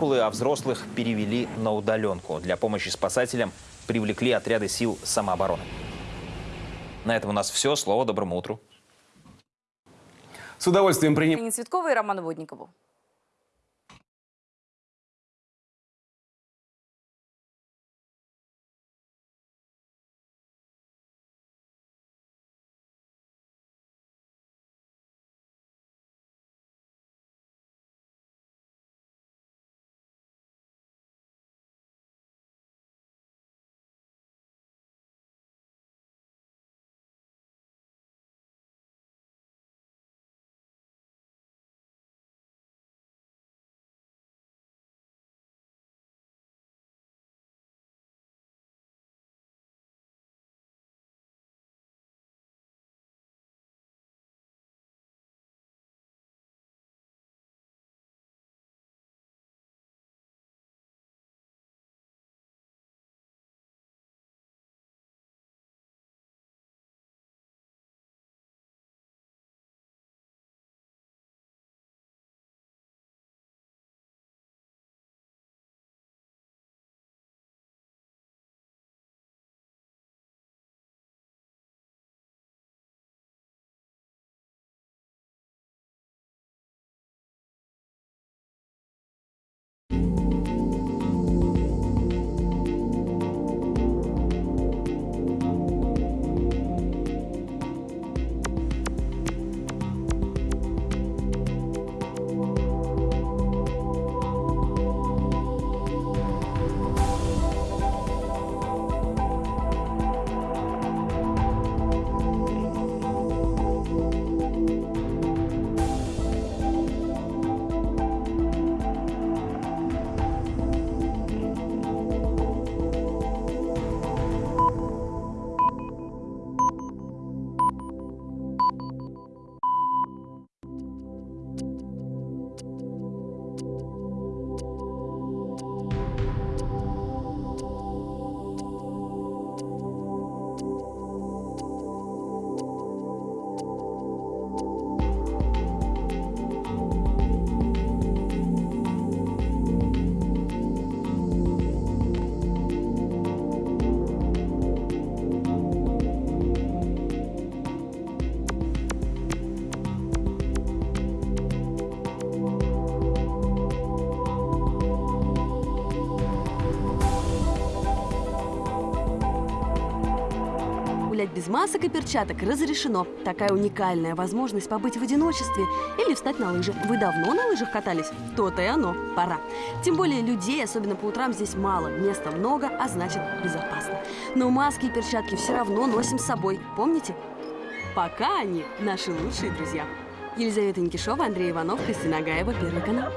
а взрослых перевели на удаленку. Для помощи спасателям привлекли отряды сил самообороны. На этом у нас все. Слово доброму утру. С удовольствием принимаем. Нине Цветковой и Роману Водникову. Гулять без масок и перчаток разрешено. Такая уникальная возможность побыть в одиночестве или встать на лыжи. Вы давно на лыжах катались? То-то и оно. Пора. Тем более людей, особенно по утрам, здесь мало. Места много, а значит безопасно. Но маски и перчатки все равно носим с собой. Помните? Пока они наши лучшие друзья. Елизавета Никишова, Андрей Иванов, Кристина Гаева, Первый канал.